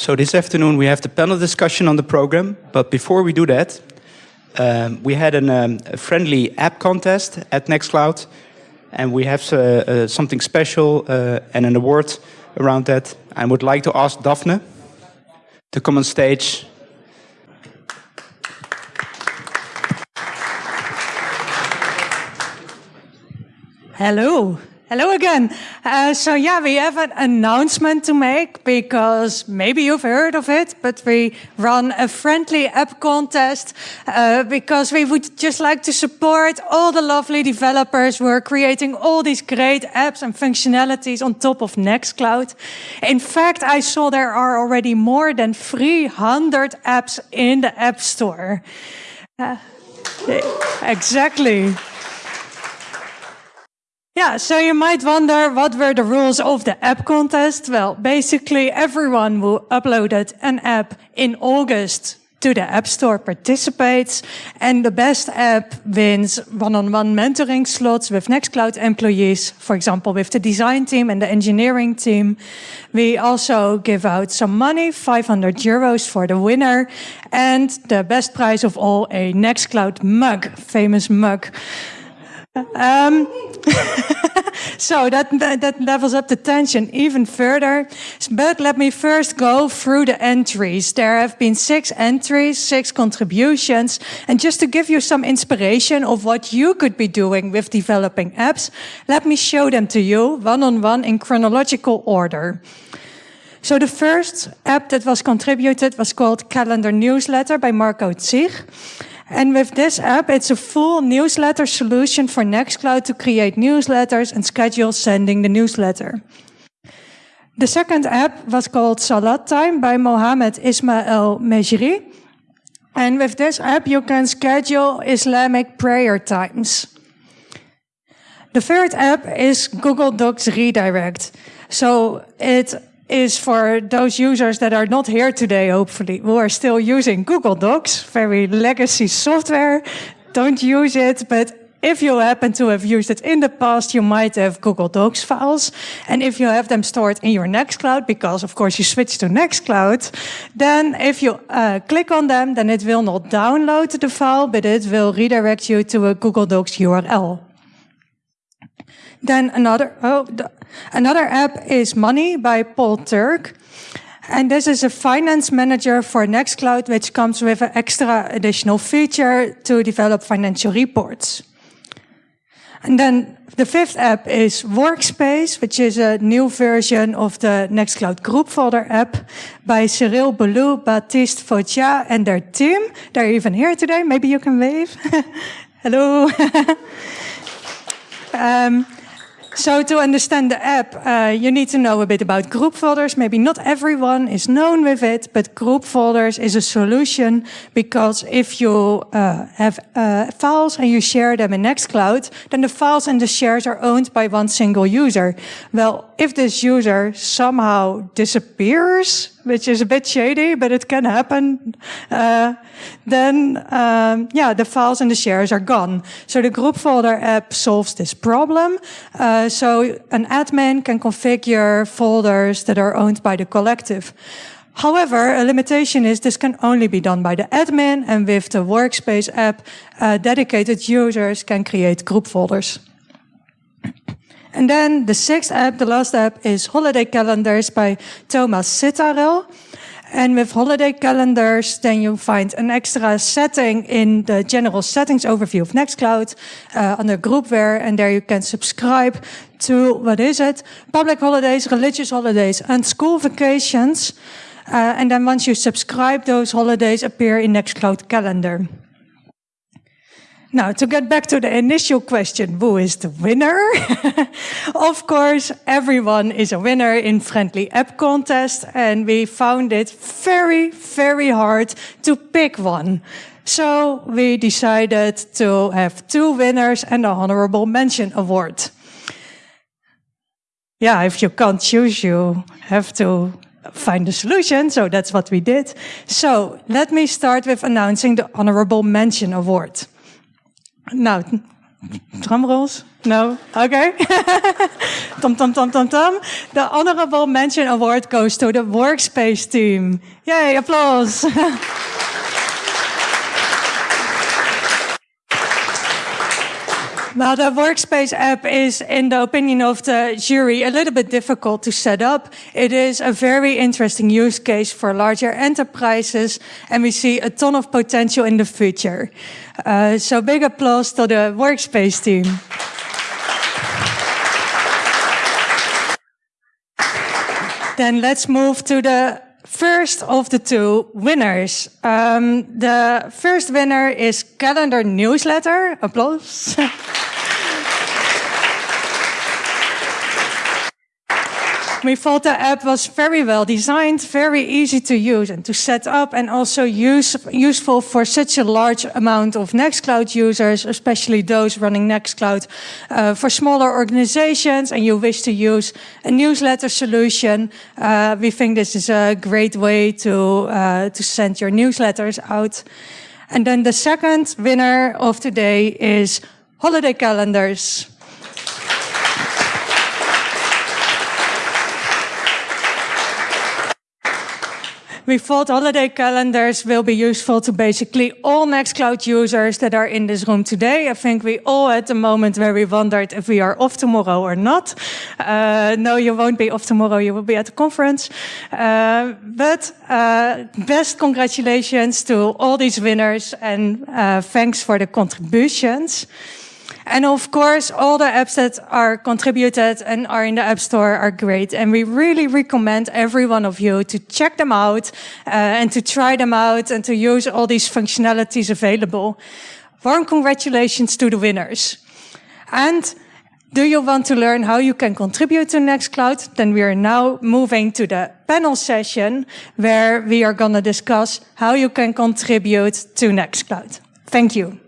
So this afternoon we have the panel discussion on the program, but before we do that, um, we had an, um, a friendly app contest at Nextcloud, and we have uh, uh, something special uh, and an award around that. I would like to ask Daphne to come on stage. Hello. Hello again. Uh, so yeah, we have an announcement to make because maybe you've heard of it, but we run a friendly app contest uh, because we would just like to support all the lovely developers who are creating all these great apps and functionalities on top of Nextcloud. In fact, I saw there are already more than 300 apps in the App Store. Uh, exactly. Yeah, so you might wonder what were the rules of the app contest? Well, basically everyone who uploaded an app in August to the App Store participates and the best app wins one-on-one -on -one mentoring slots with Nextcloud employees, for example, with the design team and the engineering team. We also give out some money, 500 euros for the winner and the best prize of all, a Nextcloud mug, famous mug. Um, so that, that levels up the tension even further. But let me first go through the entries. There have been six entries, six contributions. And just to give you some inspiration of what you could be doing with developing apps, let me show them to you one on one in chronological order. So the first app that was contributed was called Calendar Newsletter by Marco Zich. And with this app, it's a full newsletter solution for Nextcloud to create newsletters and schedule sending the newsletter. The second app was called Salat Time by Mohammed Ismail Mejri. And with this app, you can schedule Islamic prayer times. The third app is Google Docs Redirect. So it is for those users that are not here today, hopefully, who are still using Google Docs, very legacy software. Don't use it, but if you happen to have used it in the past, you might have Google Docs files. And if you have them stored in your Nextcloud, because of course you switch to Nextcloud, then if you uh, click on them, then it will not download the file, but it will redirect you to a Google Docs URL. Then another, oh, the, another app is Money by Paul Turk. And this is a finance manager for Nextcloud, which comes with an extra additional feature to develop financial reports. And then the fifth app is Workspace, which is a new version of the Nextcloud group folder app by Cyrille Bollu, Baptiste Fotia, and their team. They're even here today. Maybe you can wave. Hello. um, so to understand the app, uh, you need to know a bit about group folders. Maybe not everyone is known with it, but group folders is a solution because if you uh, have uh, files and you share them in Nextcloud, then the files and the shares are owned by one single user. Well, if this user somehow disappears, which is a bit shady, but it can happen, uh, then um, yeah, the files and the shares are gone. So the group folder app solves this problem. Uh, so an admin can configure folders that are owned by the collective. However, a limitation is this can only be done by the admin, and with the Workspace app, uh, dedicated users can create group folders. And then the sixth app, the last app, is Holiday Calendars by Thomas Citharel. And with holiday calendars, then you find an extra setting in the general settings overview of Nextcloud uh, under groupware. And there you can subscribe to, what is it? Public holidays, religious holidays, and school vacations. Uh, and then once you subscribe, those holidays appear in Nextcloud calendar. Now, to get back to the initial question, who is the winner? of course, everyone is a winner in Friendly App Contest, and we found it very, very hard to pick one. So we decided to have two winners and a honorable mention award. Yeah, if you can't choose, you have to find a solution, so that's what we did. So let me start with announcing the honorable mention award. Nou, drum rolls? No? Okay. Tom, tom, tom, tom, tom. The honorable mention award goes to the Workspace team. Yay, applause. Well, the Workspace app is, in the opinion of the jury, a little bit difficult to set up. It is a very interesting use case for larger enterprises, and we see a ton of potential in the future. Uh, so big applause to the Workspace team. then let's move to the first of the two winners. Um, the first winner is Calendar Newsletter. Applause. the app was very well designed, very easy to use and to set up, and also use, useful for such a large amount of Nextcloud users, especially those running Nextcloud uh, for smaller organizations, and you wish to use a newsletter solution. Uh, we think this is a great way to, uh, to send your newsletters out. And then the second winner of today is holiday calendars. We thought holiday calendars will be useful to basically all Nextcloud users that are in this room today. I think we all at the moment where we wondered if we are off tomorrow or not. Uh, no, you won't be off tomorrow. You will be at the conference. Uh, but uh, best congratulations to all these winners and uh, thanks for the contributions. And of course, all the apps that are contributed and are in the App Store are great. And we really recommend every one of you to check them out uh, and to try them out and to use all these functionalities available. Warm congratulations to the winners. And do you want to learn how you can contribute to Nextcloud? Then we are now moving to the panel session where we are going to discuss how you can contribute to Nextcloud. Thank you.